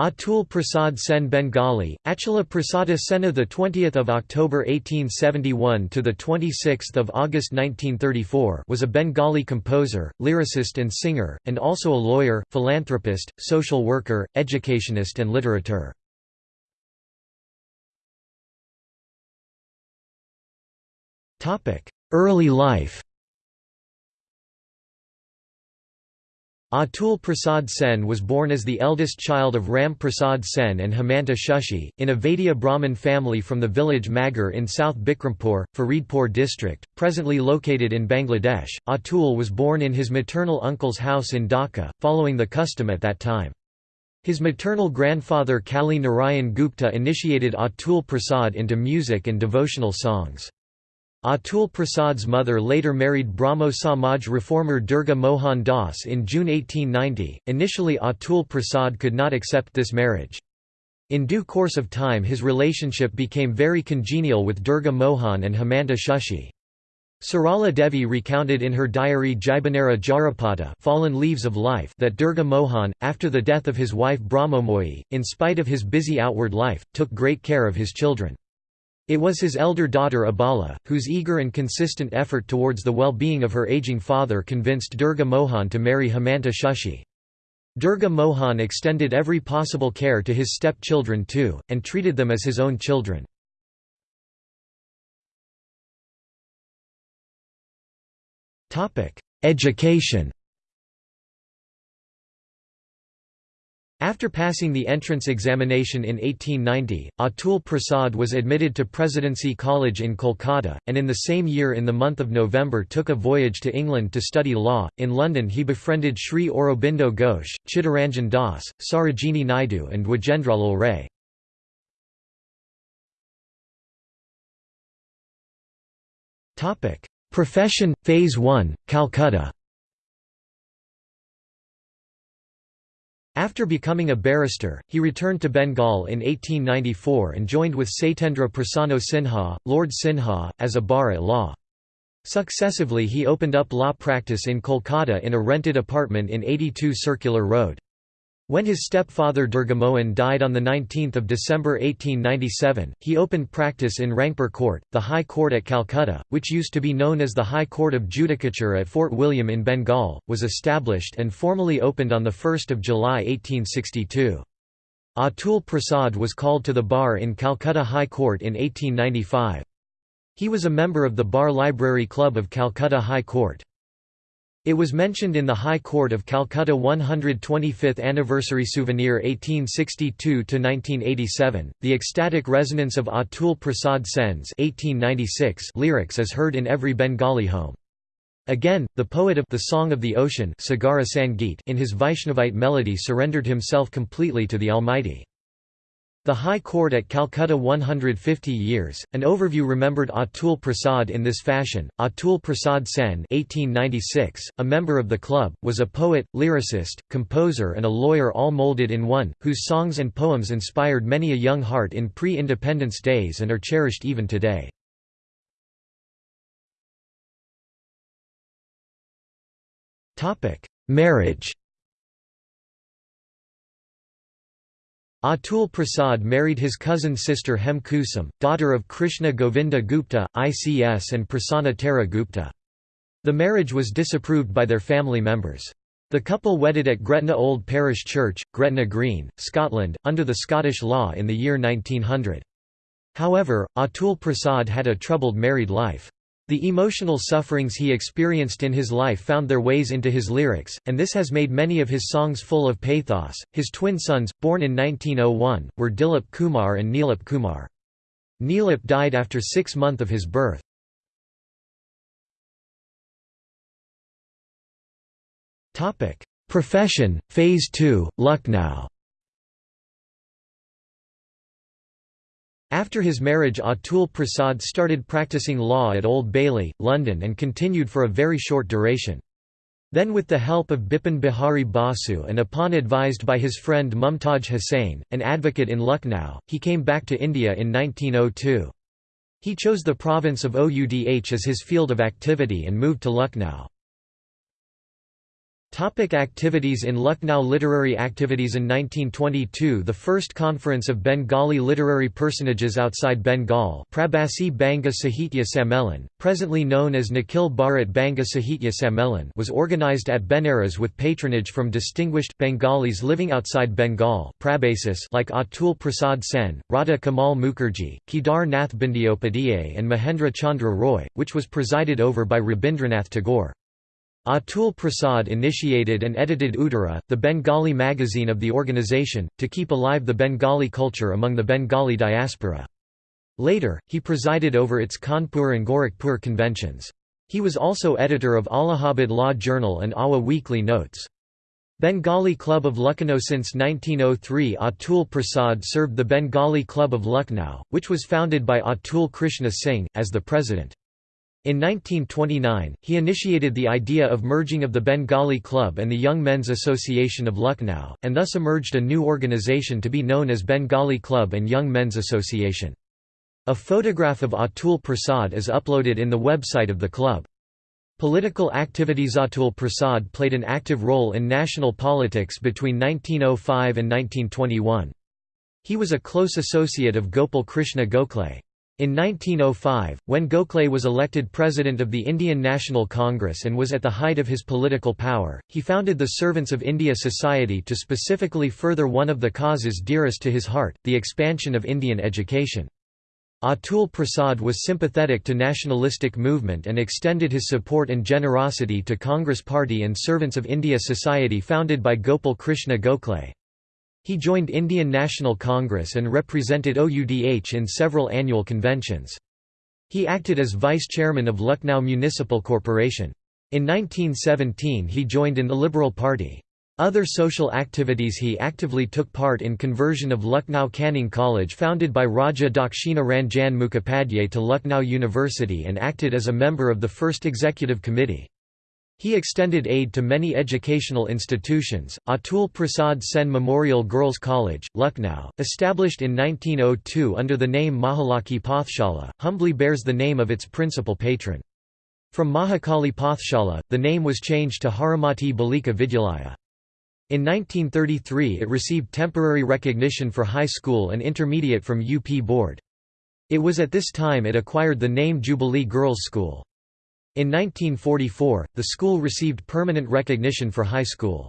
Atul Prasad Sen Bengali, Achala Prasada Sena the 20th of October 1871 to the 26th of August 1934 was a Bengali composer, lyricist and singer and also a lawyer, philanthropist, social worker, educationist and literateur. Topic: Early life Atul Prasad Sen was born as the eldest child of Ram Prasad Sen and Hemanta Shushi, in a Vaidya Brahmin family from the village Magar in South Bikrampur, Faridpur district, presently located in Bangladesh. Atul was born in his maternal uncle's house in Dhaka, following the custom at that time. His maternal grandfather Kali Narayan Gupta initiated Atul Prasad into music and devotional songs. Atul Prasad's mother later married Brahmo Samaj reformer Durga Mohan Das in June 1890. Initially, Atul Prasad could not accept this marriage. In due course of time, his relationship became very congenial with Durga Mohan and Hemanta Shushi. Sarala Devi recounted in her diary Jibanera Jarapada Fallen Leaves of Life that Durga Mohan, after the death of his wife Brahmomoyi, in spite of his busy outward life, took great care of his children. It was his elder daughter Abala, whose eager and consistent effort towards the well-being of her aging father convinced Durga Mohan to marry Hemanta Shushi. Durga Mohan extended every possible care to his step-children too, and treated them as his own children. Education After passing the entrance examination in 1890, Atul Prasad was admitted to Presidency College in Kolkata, and in the same year in the month of November took a voyage to England to study law. In London he befriended Sri Aurobindo Ghosh, Chittaranjan Das, Sarojini Naidu and Dwijendralal Ray. Profession, Phase 1, Calcutta After becoming a barrister, he returned to Bengal in 1894 and joined with Satyendra Prasanna Sinha, Lord Sinha, as a bar at law. Successively he opened up law practice in Kolkata in a rented apartment in 82 Circular Road. When his stepfather Durgamohan died on 19 December 1897, he opened practice in Rangpur Court, the High Court at Calcutta, which used to be known as the High Court of Judicature at Fort William in Bengal, was established and formally opened on 1 July 1862. Atul Prasad was called to the bar in Calcutta High Court in 1895. He was a member of the Bar Library Club of Calcutta High Court. It was mentioned in the High Court of Calcutta 125th Anniversary Souvenir 1862–1987, the ecstatic resonance of Atul Prasad Sen's 1896 lyrics is heard in every Bengali home. Again, the poet of The Song of the Ocean Sagara Sangeet in his Vaishnavite melody surrendered himself completely to the Almighty. The High Court at Calcutta 150 years. An overview remembered Atul Prasad in this fashion. Atul Prasad Sen, 1896, a member of the club, was a poet, lyricist, composer, and a lawyer all molded in one, whose songs and poems inspired many a young heart in pre-independence days and are cherished even today. Marriage. Atul Prasad married his cousin sister Hem Kusum, daughter of Krishna Govinda Gupta, ICS and Prasanna Tara Gupta. The marriage was disapproved by their family members. The couple wedded at Gretna Old Parish Church, Gretna Green, Scotland, under the Scottish law in the year 1900. However, Atul Prasad had a troubled married life. The emotional sufferings he experienced in his life found their ways into his lyrics, and this has made many of his songs full of pathos. His twin sons, born in 1901, were Dilip Kumar and Neelip Kumar. Neelip died after six months of his birth. Profession, Phase 2, Lucknow After his marriage Atul Prasad started practicing law at Old Bailey, London and continued for a very short duration. Then with the help of Bipin Bihari Basu and upon advised by his friend Mumtaj Hussain, an advocate in Lucknow, he came back to India in 1902. He chose the province of Oudh as his field of activity and moved to Lucknow. Topic activities in Lucknow Literary activities In 1922 the first conference of Bengali literary personages outside Bengal Prabasi Banga Sahitya Sammelan, presently known as Nikhil Bharat Banga Sahitya Sammelan was organized at Benares with patronage from distinguished, Bengalis living outside Bengal like Atul Prasad Sen, Radha Kamal Mukherjee, Kedar Nath Bandyopadhyay and Mahendra Chandra Roy, which was presided over by Rabindranath Tagore. Atul Prasad initiated and edited Uttara, the Bengali magazine of the organization, to keep alive the Bengali culture among the Bengali diaspora. Later, he presided over its Kanpur and Gorakhpur conventions. He was also editor of Allahabad Law Journal and Awa Weekly Notes. Bengali Club of Lucknow Since 1903 Atul Prasad served the Bengali Club of Lucknow, which was founded by Atul Krishna Singh, as the president. In 1929, he initiated the idea of merging of the Bengali Club and the Young Men's Association of Lucknow, and thus emerged a new organization to be known as Bengali Club and Young Men's Association. A photograph of Atul Prasad is uploaded in the website of the club. Political activities Atul Prasad played an active role in national politics between 1905 and 1921. He was a close associate of Gopal Krishna Gokhale. In 1905, when Gokhale was elected president of the Indian National Congress and was at the height of his political power, he founded the Servants of India Society to specifically further one of the causes dearest to his heart, the expansion of Indian education. Atul Prasad was sympathetic to nationalistic movement and extended his support and generosity to Congress Party and Servants of India Society founded by Gopal Krishna Gokhale. He joined Indian National Congress and represented OUDH in several annual conventions. He acted as vice chairman of Lucknow Municipal Corporation. In 1917 he joined in the Liberal Party. Other social activities He actively took part in conversion of Lucknow Canning College founded by Raja Dakshina Ranjan Mukhopadhyay to Lucknow University and acted as a member of the first executive committee. He extended aid to many educational institutions. Atul Prasad Sen Memorial Girls College, Lucknow, established in 1902 under the name Mahakali Pathshala, humbly bears the name of its principal patron. From Mahakali Pathshala, the name was changed to Haramati Balika Vidyalaya. In 1933 it received temporary recognition for high school and intermediate from UP Board. It was at this time it acquired the name Jubilee Girls' School. In 1944, the school received permanent recognition for high school.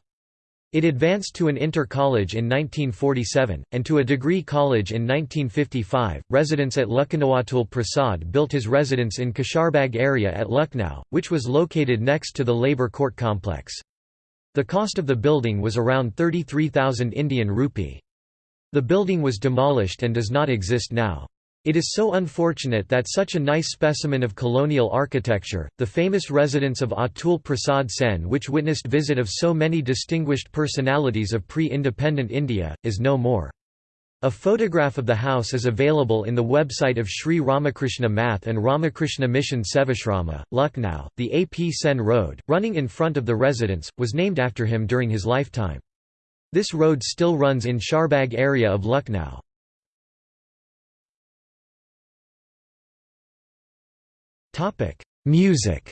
It advanced to an inter-college in 1947, and to a degree college in 1955. Residents at Lucknowatul Prasad built his residence in Kasharbagh area at Lucknow, which was located next to the Labour Court complex. The cost of the building was around 33,000 Indian rupee. The building was demolished and does not exist now. It is so unfortunate that such a nice specimen of colonial architecture, the famous residence of Atul Prasad Sen which witnessed visit of so many distinguished personalities of pre-independent India, is no more. A photograph of the house is available in the website of Sri Ramakrishna Math and Ramakrishna Mission Sevashrama, Lucknow. The A. P. Sen Road, running in front of the residence, was named after him during his lifetime. This road still runs in Sharbagh area of Lucknow. Music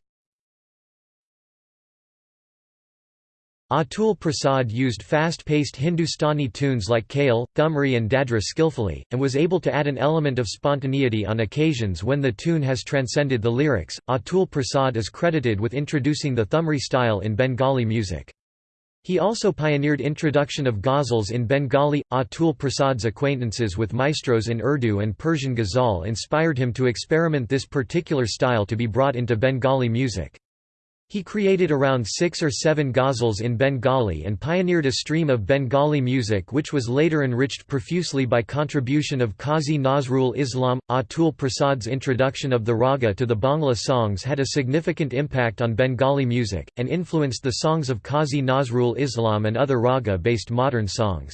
Atul Prasad used fast-paced Hindustani tunes like Khyal, Thumri and Dadra skillfully, and was able to add an element of spontaneity on occasions when the tune has transcended the lyrics. Atul Prasad is credited with introducing the Thumri style in Bengali music. He also pioneered introduction of ghazals in Bengali. Atul Prasad's acquaintances with maestros in Urdu and Persian ghazal inspired him to experiment this particular style to be brought into Bengali music. He created around six or seven ghazals in Bengali and pioneered a stream of Bengali music which was later enriched profusely by contribution of Qazi Nazrul Islam. Atul Prasad's introduction of the raga to the Bangla songs had a significant impact on Bengali music, and influenced the songs of Qazi Nazrul Islam and other raga-based modern songs.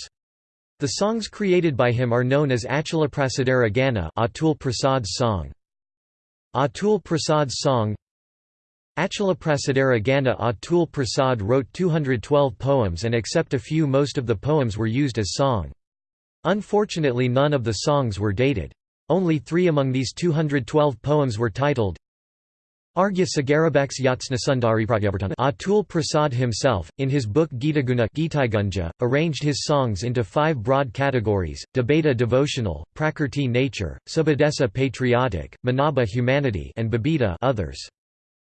The songs created by him are known as Achalaprasadara Gana Atul Prasad's song. Atul Prasad's song Achalaprasadara Gana Atul Prasad wrote 212 poems and except a few most of the poems were used as song. Unfortunately none of the songs were dated. Only three among these 212 poems were titled Arghya Sagarabex Yatsnasundari Atul Prasad himself, in his book Gitaguna arranged his songs into five broad categories, Debata devotional, Prakrti nature, Subhadesa patriotic, Manaba humanity and Babita others.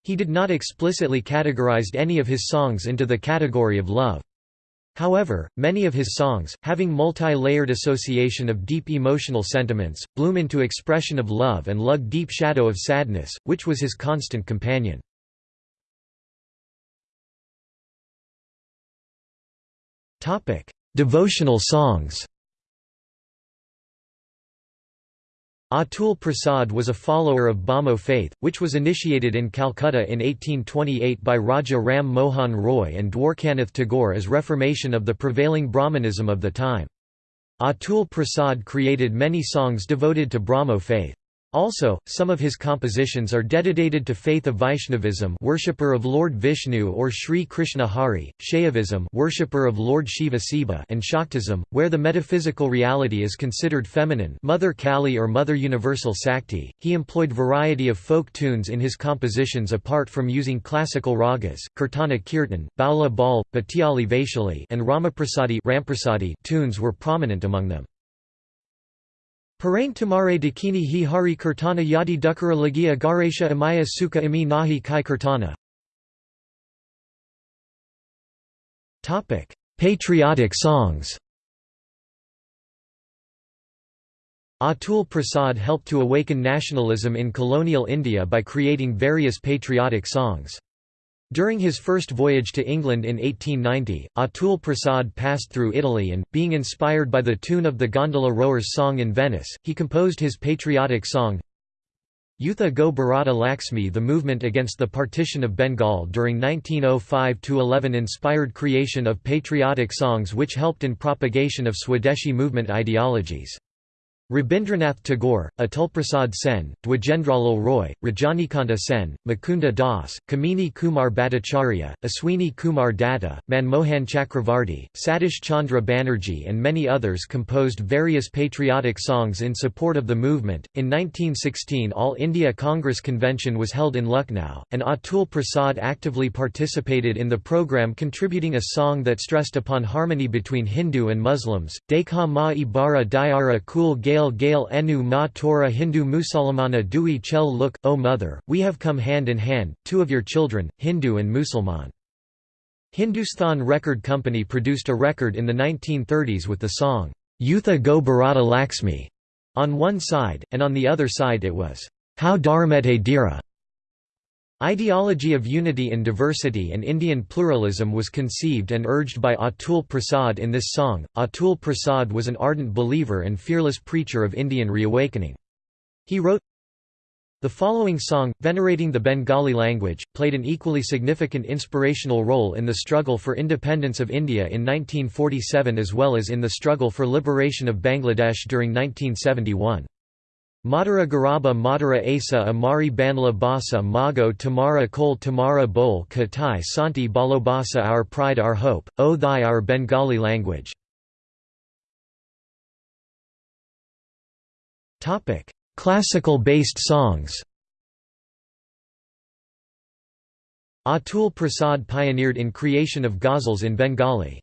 He did not explicitly categorized any of his songs into the category of love. However, many of his songs, having multi-layered association of deep emotional sentiments, bloom into expression of love and lug deep shadow of sadness, which was his constant companion. Devotional songs Atul Prasad was a follower of Brahmo faith, which was initiated in Calcutta in 1828 by Raja Ram Mohan Roy and Dwarkanath Tagore as reformation of the prevailing Brahmanism of the time. Atul Prasad created many songs devoted to Brahmo faith. Also, some of his compositions are dedicated to faith of Vaishnavism worshipper of Lord Vishnu or Sri Krishna Hari, Shaivism worshipper of Lord Shiva Siva and Shaktism, where the metaphysical reality is considered feminine Mother Kali or Mother Universal Sakti. He employed variety of folk tunes in his compositions apart from using classical ragas, Kirtana Kirtan, Baula Bal, Bhatyali Vaishali and Ramaprasadi tunes were prominent among them. Parain tamare Dakini hi hari kirtana yadi dukara lagia garesha amaya sukha imi nahi kai kirtana Patriotic songs Atul Prasad helped to awaken nationalism in colonial India by creating various patriotic songs. During his first voyage to England in 1890, Atul Prasad passed through Italy and, being inspired by the tune of the gondola rower's song in Venice, he composed his patriotic song Yutha Go Bharata Laxmi The movement against the partition of Bengal during 1905–11 inspired creation of patriotic songs which helped in propagation of Swadeshi movement ideologies. Rabindranath Tagore, Atulprasad Sen, Dwijendralal Roy, Rajanikanta Sen, Mukunda Das, Kamini Kumar Bhattacharya, Aswini Kumar Datta, Manmohan Chakravarti, Satish Chandra Banerjee, and many others composed various patriotic songs in support of the movement. In 1916, All India Congress Convention was held in Lucknow, and Atul Prasad actively participated in the program, contributing a song that stressed upon harmony between Hindu and Muslims. Dekha Ma Ibara Diara Kul Gale Gail Gail Enu Ma Torah Hindu Musalmana Dui Chel Look, O Mother, we have come hand in hand, two of your children, Hindu and Musalman. Hindustan Record Company produced a record in the 1930s with the song, Yutha Go Bharata Laxmi, on one side, and on the other side it was, How Dharamete Dira. Ideology of unity in diversity and Indian pluralism was conceived and urged by Atul Prasad in this song. Atul Prasad was an ardent believer and fearless preacher of Indian reawakening. He wrote the following song, venerating the Bengali language, played an equally significant inspirational role in the struggle for independence of India in 1947 as well as in the struggle for liberation of Bangladesh during 1971. Madara Garaba Madara Asa Amari Banla Basa Mago Tamara Kol Tamara Bol Katai Santi Balobasa Our Pride Our Hope, O Thy Our Bengali language Classical-based songs Atul Prasad pioneered in creation of ghazals in Bengali.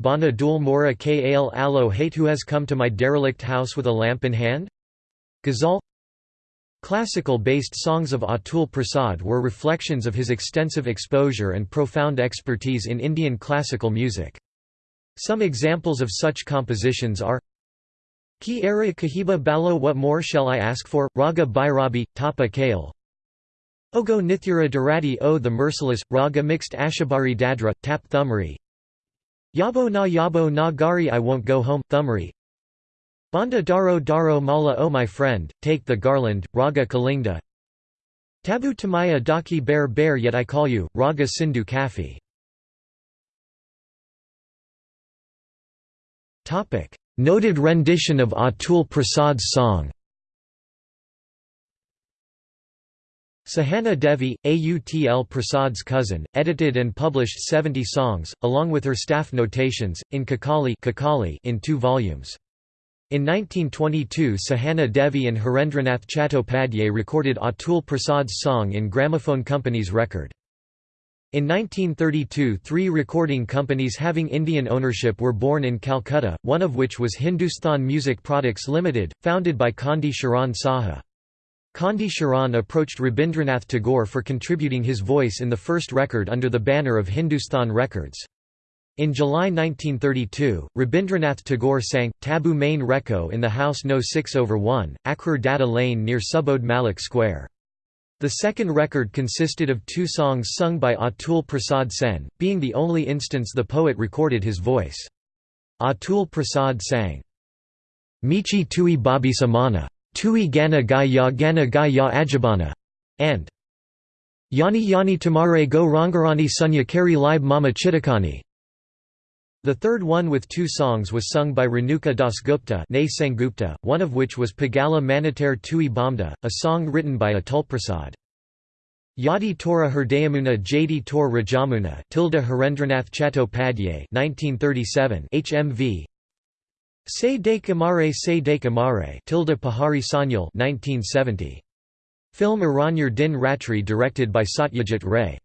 Bana Dul Mora Kal Alo Hate Who Has Come to My Derelict House with a Lamp in Hand? Ghazal. Classical-based songs of Atul Prasad were reflections of his extensive exposure and profound expertise in Indian classical music. Some examples of such compositions are Ki Ara Kahiba Balo What More Shall I Ask For, Raga Bhairabi, Tapa Kale Ogo Nithura Darati O The Merciless, Raga Mixed Ashabari Dadra, Tap Thumri. Yabo Na Yabo Na Gari I Won't Go Home, Thumri Banda Daro Daro Mala O my friend, take the garland, Raga Kalinga Tabu Tamaya Daki Bear Bear Yet I Call You, Raga Sindhu Kafi. Noted rendition of Atul Prasad's song. Sahana Devi, Atul Prasad's cousin, edited and published 70 songs, along with her staff notations, in Kakali in two volumes. In 1922 Sahana Devi and Harendranath Chattopadhyay recorded Atul Prasad's song in Gramophone Company's record. In 1932 three recording companies having Indian ownership were born in Calcutta, one of which was Hindustan Music Products Limited, founded by Condi Charan Saha. Condi Charan approached Rabindranath Tagore for contributing his voice in the first record under the banner of Hindustan Records. In July 1932, Rabindranath Tagore sang, Tabu Main Reco in the house No 6 over 1, Akhrar Data Lane near Subodh Malik Square. The second record consisted of two songs sung by Atul Prasad Sen, being the only instance the poet recorded his voice. Atul Prasad sang, Michi Tui Babi Samana, Tui Gana Gaya Gana Gaya Ajabana, and Yani Yani Tamare Go Rangarani Sunya Kari Libe Mama Chitakani. The third one with two songs was sung by Renuka Dasgupta Sengupta, one of which was Pagala Manitar Tui Bamda, a song written by Atulprasad. Yadi Tora Herdayamuna Jadi Tor Rajamuna Tilda Harendranath Chattopadhyay 1937 HMV Se de Kamare Se de Kamare Tilda Pahari Sanyal 1970 Film Aranyar Din Ratri directed by Satyajit Ray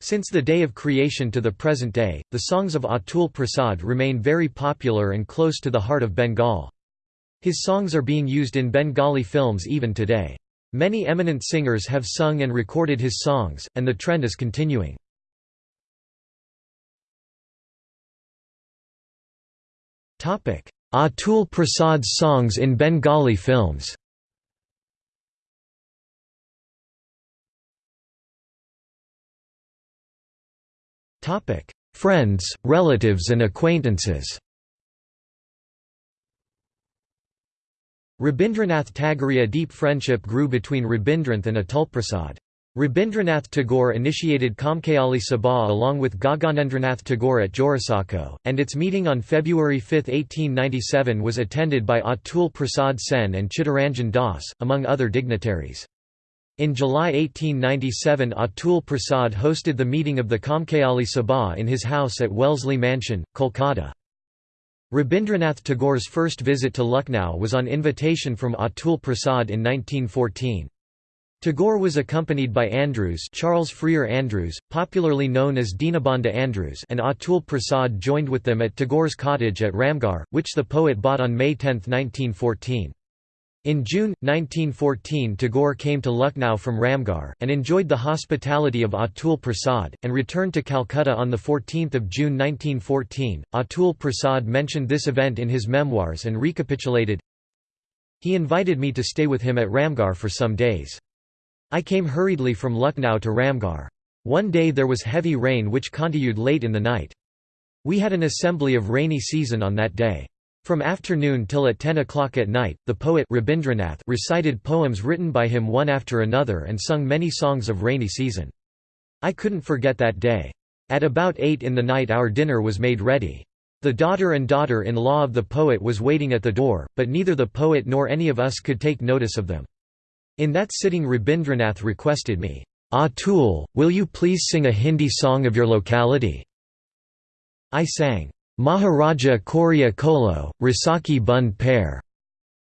since the day of creation to the present day, the songs of Atul Prasad remain very popular and close to the heart of Bengal. His songs are being used in Bengali films even today. Many eminent singers have sung and recorded his songs, and the trend is continuing. Atul Prasad's songs in Bengali films Friends, relatives and acquaintances Rabindranath Tagore A deep friendship grew between Rabindranath and Atulprasad. Rabindranath Tagore initiated Kamkayali Sabha along with Gaganendranath Tagore at Jorisako, and its meeting on February 5, 1897 was attended by Atul Prasad Sen and Chittaranjan Das, among other dignitaries. In July 1897 Atul Prasad hosted the meeting of the Kamkayali Sabha in his house at Wellesley Mansion, Kolkata. Rabindranath Tagore's first visit to Lucknow was on invitation from Atul Prasad in 1914. Tagore was accompanied by Andrews Charles Freer Andrews, popularly known as Dinabandhu Andrews and Atul Prasad joined with them at Tagore's cottage at Ramgarh, which the poet bought on May 10, 1914. In June, 1914 Tagore came to Lucknow from Ramgarh, and enjoyed the hospitality of Atul Prasad, and returned to Calcutta on 14 June 1914. Atul Prasad mentioned this event in his memoirs and recapitulated, He invited me to stay with him at Ramgarh for some days. I came hurriedly from Lucknow to Ramgarh. One day there was heavy rain which continued late in the night. We had an assembly of rainy season on that day. From afternoon till at 10 o'clock at night, the poet Rabindranath recited poems written by him one after another and sung many songs of rainy season. I couldn't forget that day. At about 8 in the night our dinner was made ready. The daughter and daughter-in-law of the poet was waiting at the door, but neither the poet nor any of us could take notice of them. In that sitting Rabindranath requested me, ah, Atul, will you please sing a Hindi song of your locality? I sang, Maharaja Korea Kolo, Rasaki Bund Pair.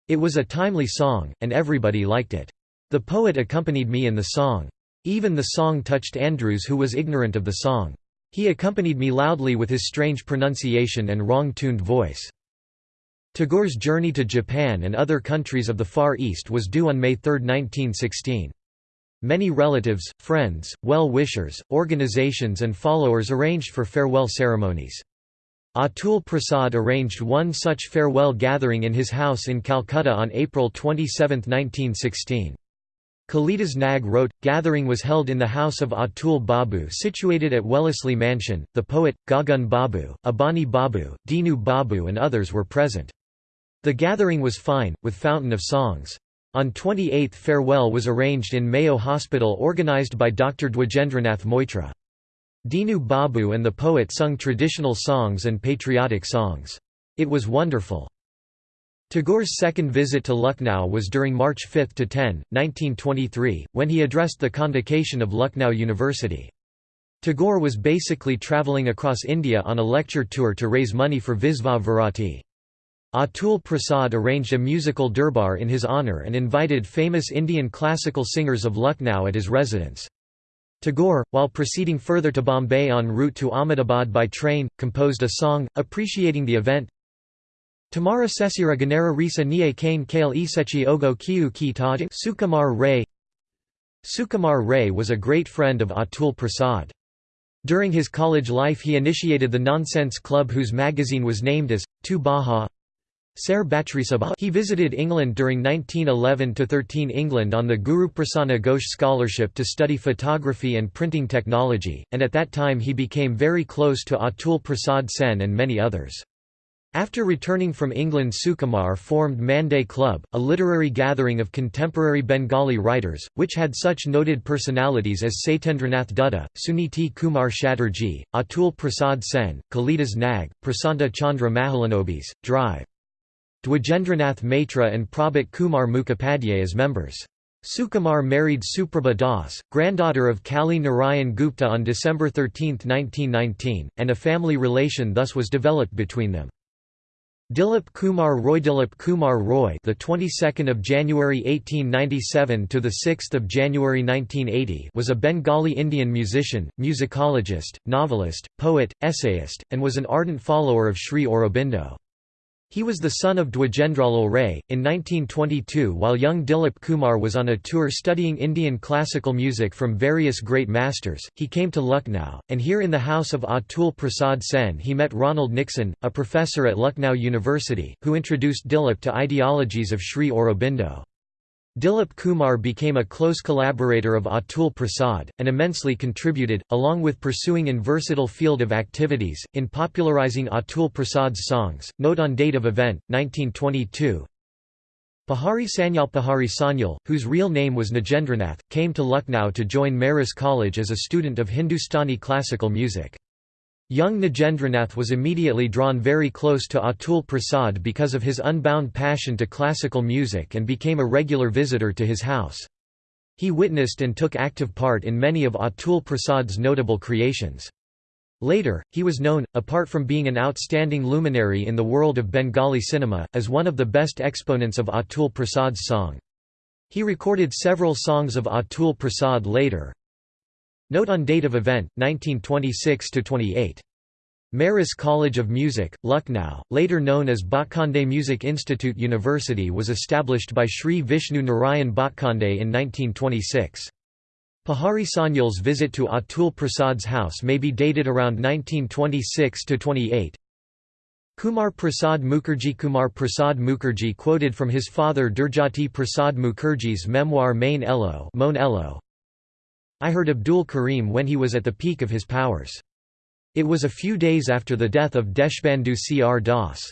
It was a timely song, and everybody liked it. The poet accompanied me in the song. Even the song touched Andrews who was ignorant of the song. He accompanied me loudly with his strange pronunciation and wrong-tuned voice. Tagore's journey to Japan and other countries of the Far East was due on May 3, 1916. Many relatives, friends, well-wishers, organizations and followers arranged for farewell ceremonies. Atul Prasad arranged one such farewell gathering in his house in Calcutta on April 27, 1916. Kalidas Nag wrote, gathering was held in the house of Atul Babu situated at Wellesley Mansion, the poet, Gagan Babu, Abani Babu, Dinu Babu and others were present. The gathering was fine, with fountain of songs. On 28th farewell was arranged in Mayo Hospital organised by Dr. Dwijendranath Moitra. Dinu Babu and the poet sung traditional songs and patriotic songs. It was wonderful. Tagore's second visit to Lucknow was during March 5 to 10, 1923, when he addressed the convocation of Lucknow University. Tagore was basically travelling across India on a lecture tour to raise money for Visva Bharati. Atul Prasad arranged a musical durbar in his honour and invited famous Indian classical singers of Lucknow at his residence. Tagore, while proceeding further to Bombay en route to Ahmedabad by train, composed a song, appreciating the event. Tamara Sesira Ganera Risa Nye Kane Kale Isechi Ogo Kiu Ki Taj Sukumar Ray Sukumar Ray was a great friend of Atul Prasad. During his college life he initiated the Nonsense Club whose magazine was named as, Tu Baha Ser He visited England during 1911–13 England on the Guru Prasanna Ghosh Scholarship to study photography and printing technology, and at that time he became very close to Atul Prasad Sen and many others. After returning from England Sukumar formed Manday Club, a literary gathering of contemporary Bengali writers, which had such noted personalities as Satyendranath Dutta, Suniti Kumar Chatterjee, Atul Prasad Sen, Kalidas Nag, Prasanta Chandra Mahalanobis, Drive. Dwijendranath Maitra and Prabhat Kumar Mukhopadhyay as members. Sukumar married Suprabha Das, granddaughter of Kali Narayan Gupta on December 13, 1919, and a family relation thus was developed between them. Dilip Kumar Roy Dilip Kumar Roy the 22nd of January 1897 to the 6th of January 1980 was a Bengali Indian musician, musicologist, novelist, poet, essayist, and was an ardent follower of Sri Aurobindo. He was the son of Dwijendralal Ray. In 1922, while young Dilip Kumar was on a tour studying Indian classical music from various great masters, he came to Lucknow, and here in the house of Atul Prasad Sen he met Ronald Nixon, a professor at Lucknow University, who introduced Dilip to ideologies of Sri Aurobindo. Dilip Kumar became a close collaborator of Atul Prasad, and immensely contributed, along with pursuing in versatile field of activities, in popularizing Atul Prasad's songs. Note on date of event, 1922 Pahari Sanyal Pahari Sanyal, whose real name was Nagendranath, came to Lucknow to join Maris College as a student of Hindustani classical music. Young Nagendranath was immediately drawn very close to Atul Prasad because of his unbound passion to classical music and became a regular visitor to his house. He witnessed and took active part in many of Atul Prasad's notable creations. Later, he was known, apart from being an outstanding luminary in the world of Bengali cinema, as one of the best exponents of Atul Prasad's song. He recorded several songs of Atul Prasad later, Note on date of event, 1926–28. Maris College of Music, Lucknow, later known as Bhatkhande Music Institute University was established by Sri Vishnu Narayan Bhatkhande in 1926. Pahari Sanyal's visit to Atul Prasad's house may be dated around 1926–28. Kumar Prasad Mukherjee Kumar Prasad Mukherjee quoted from his father Durjati Prasad Mukherjee's memoir Main Elo, Mon Elo I heard Abdul Karim when he was at the peak of his powers. It was a few days after the death of Deshbandhu Cr Das.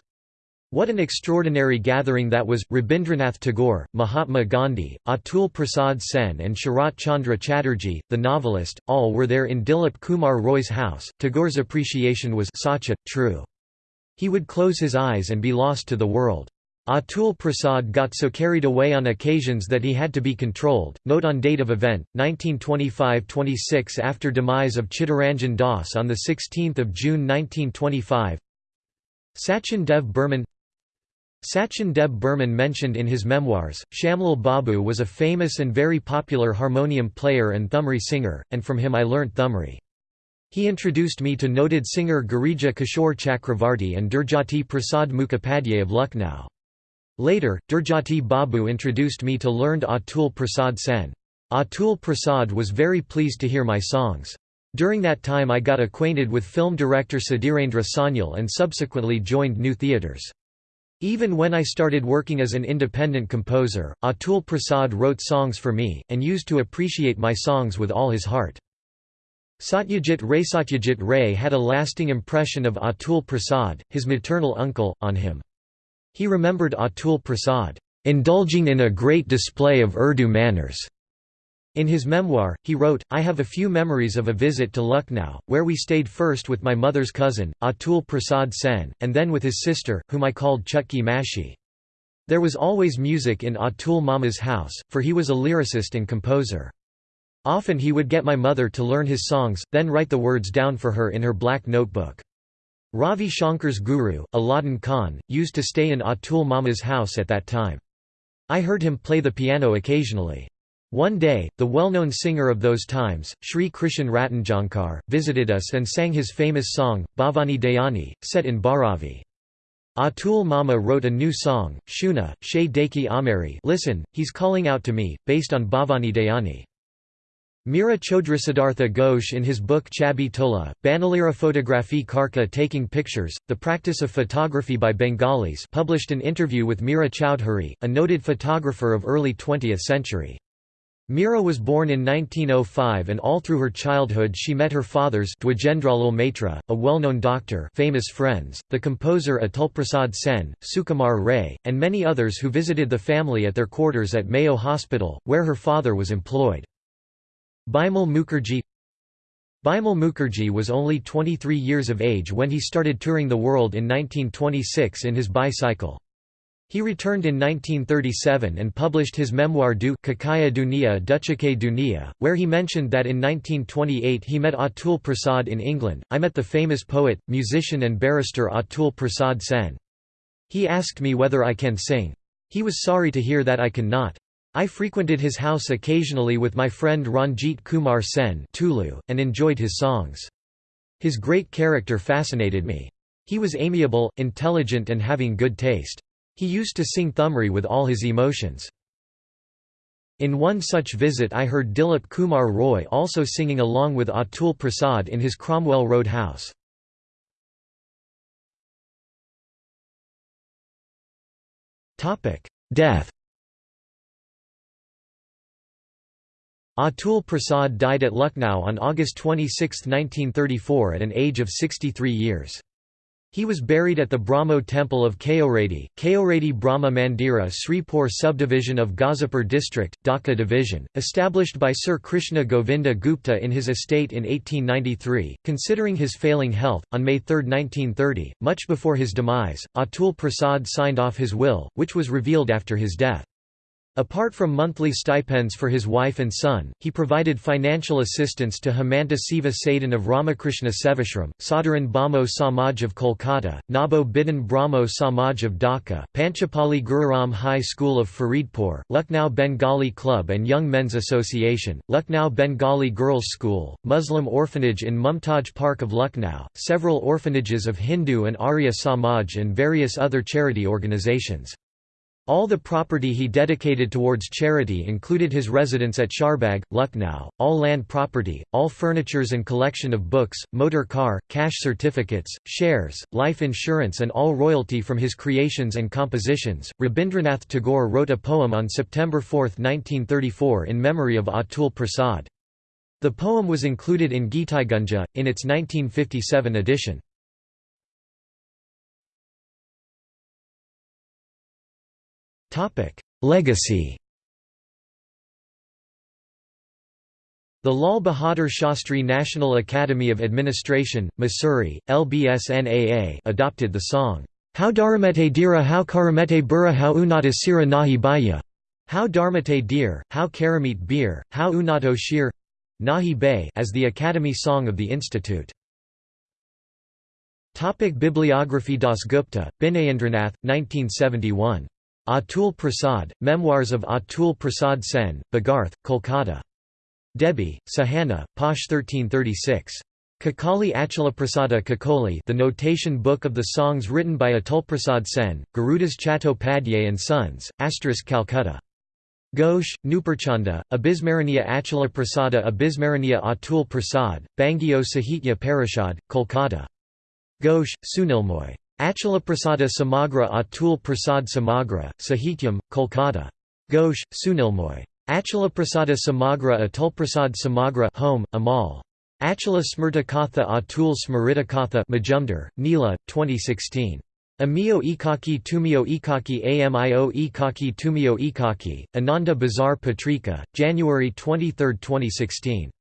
What an extraordinary gathering that was! Rabindranath Tagore, Mahatma Gandhi, Atul Prasad Sen, and Sharat Chandra Chatterjee, the novelist, all were there in Dilip Kumar Roy's house. Tagore's appreciation was sacha, true. He would close his eyes and be lost to the world. Atul Prasad got so carried away on occasions that he had to be controlled. Note on date of event 1925-26 after demise of Chittaranjan Das on the 16th of June 1925. Sachin Dev Burman Sachin Dev Burman mentioned in his memoirs, Shamlal Babu was a famous and very popular harmonium player and thumri singer, and from him I learnt thumri. He introduced me to noted singer Girija Kishore Chakravarti and Durjati Prasad Mukhopadhyay of Lucknow. Later, Durjati Babu introduced me to learned Atul Prasad Sen. Atul Prasad was very pleased to hear my songs. During that time I got acquainted with film director Sudhirendra Sanyal and subsequently joined new theatres. Even when I started working as an independent composer, Atul Prasad wrote songs for me, and used to appreciate my songs with all his heart. Satyajit Ray Satyajit Ray had a lasting impression of Atul Prasad, his maternal uncle, on him. He remembered Atul Prasad, "...indulging in a great display of Urdu manners." In his memoir, he wrote, I have a few memories of a visit to Lucknow, where we stayed first with my mother's cousin, Atul Prasad Sen, and then with his sister, whom I called Chutki Mashi. There was always music in Atul Mama's house, for he was a lyricist and composer. Often he would get my mother to learn his songs, then write the words down for her in her black notebook. Ravi Shankar's guru, Allauddin Khan, used to stay in Atul Mama's house at that time. I heard him play the piano occasionally. One day, the well-known singer of those times, Sri Krishan Ratanjankar, visited us and sang his famous song, Bhavani Dayani, set in Bhairavi. Atul Mama wrote a new song, Shuna, She Deki Ameri listen, he's calling out to me, based on Bhavani Dayani. Mira Siddhartha Ghosh in his book Chabi Tola, Banalira Photography Karka Taking Pictures, The Practice of Photography by Bengalis published an interview with Mira Chowdhury, a noted photographer of early 20th century. Mira was born in 1905 and all through her childhood she met her father's Dwijendralal Maitra, a well-known doctor famous friends, the composer Atulprasad Sen, Sukumar Ray, and many others who visited the family at their quarters at Mayo Hospital, where her father was employed. Bimal Mukherjee Bimal Mukherjee was only 23 years of age when he started touring the world in 1926 in his bicycle. He returned in 1937 and published his memoir Du Kakaya Dunia Duchake Dunia, where he mentioned that in 1928 he met Atul Prasad in England. I met the famous poet, musician, and barrister Atul Prasad Sen. He asked me whether I can sing. He was sorry to hear that I cannot. I frequented his house occasionally with my friend Ranjit Kumar Sen Tulu, and enjoyed his songs. His great character fascinated me. He was amiable, intelligent and having good taste. He used to sing Thumri with all his emotions. In one such visit I heard Dilip Kumar Roy also singing along with Atul Prasad in his Cromwell Road house. Death Atul Prasad died at Lucknow on August 26, 1934 at an age of 63 years. He was buried at the Brahmo temple of Keoredi, Keoredi Brahma Mandira Sripur subdivision of Gazipur district, Dhaka division, established by Sir Krishna Govinda Gupta in his estate in 1893. Considering his failing health, on May 3, 1930, much before his demise, Atul Prasad signed off his will, which was revealed after his death. Apart from monthly stipends for his wife and son, he provided financial assistance to Hemanta Siva Sadhan of Ramakrishna Sevashram, Sadharan Brahmo Samaj of Kolkata, Nabo Bidhan Brahmo Samaj of Dhaka, Panchapali Gururam High School of Faridpur, Lucknow Bengali Club and Young Men's Association, Lucknow Bengali Girls School, Muslim Orphanage in Mumtaj Park of Lucknow, several orphanages of Hindu and Arya Samaj and various other charity organizations. All the property he dedicated towards charity included his residence at Charbagh, Lucknow, all land property, all furnitures and collection of books, motor car, cash certificates, shares, life insurance and all royalty from his creations and compositions. Rabindranath Tagore wrote a poem on September 4, 1934 in memory of Atul Prasad. The poem was included in Gitaigunja, in its 1957 edition. Legacy The Lal Bahadur Shastri National Academy of Administration, Mussoorie, LBSNAA adopted the song, How Dharamete Dira How Karamete Burra How Unata Sira Nahi Baya, How Dharmate Deer, How Karamit Beer, How Unato Shir Nahi Bay as the Academy Song of the Institute. Topic Bibliography Das Gupta, Binayendranath, 1971. Atul Prasad, Memoirs of Atul Prasad Sen, Bagarth, Kolkata. Debi, Sahana, Posh 1336. Kakali Achalaprasada Kakoli The Notation Book of the Songs written by Atulprasad Sen, Gurudas Chattopadhyay and Sons, Asterisk Calcutta. Ghosh, Nuparchanda, Abhismaraniya Achalaprasada Abhismaraniya Atul Prasad, Bangiya Sahitya Parishad, Kolkata. Ghosh, Sunilmoy. Achalaprasada Samagra Atul Prasad Samagra, Sahityam, Kolkata. Ghosh, Sunilmoy. Achalaprasada Samagra Atulprasad Samagra home, Amal. Achala Smrta Katha Atul Smrita Katha Majumdar, Neela, 2016. Amio Ikaki Tumio Ikaki Amio Ikaki Tumio Ikaki, Ananda Bazar Patrika, January 23, 2016.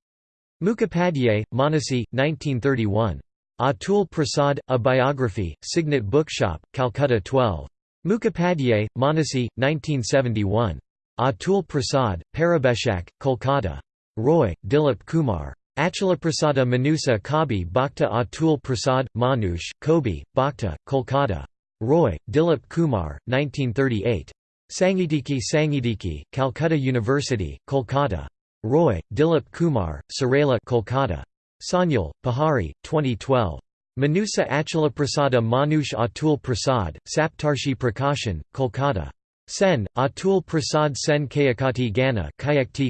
Mukhopadhyay, Manasi, 1931. Atul Prasad, A Biography, Signet Bookshop, Calcutta 12. Mukhopadhyay, Manasi, 1971. Atul Prasad, Parabeshak, Kolkata. Roy, Dilip Kumar. Achalaprasada Manusa Kabi Bhakta Atul Prasad, Manush, Kobi, Bhakta, Kolkata. Roy, Dilip Kumar, 1938. Sangitiki Sangitiki, Calcutta University, Kolkata. Roy, Dilip Kumar, Sarela Kolkata. Sanyal, Pahari, 2012. Manusa Achalaprasada Manush Atul Prasad, Saptarshi Prakashan, Kolkata. Sen, Atul Prasad Sen Kayakati Gana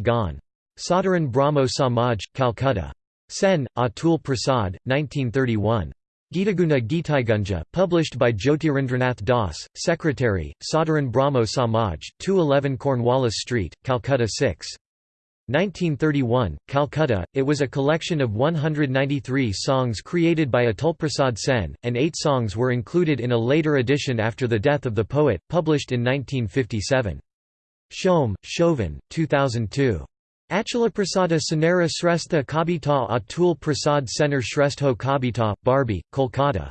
Gan. Sadharan Brahmo Samaj, Calcutta. Sen, Atul Prasad, 1931. Gitaguna Gitaigunja, published by Jyotirindranath Das, Secretary, Sadharan Brahmo Samaj, 211 Cornwallis Street, Calcutta 6. 1931, Calcutta, it was a collection of 193 songs created by Atulprasad Sen, and eight songs were included in a later edition after the death of the poet, published in 1957. Shom, Chauvin, 2002. Achalaprasada Senara Srestha Kabita Atul Prasad Senar Shrestho Kabita, Bharbi, Kolkata.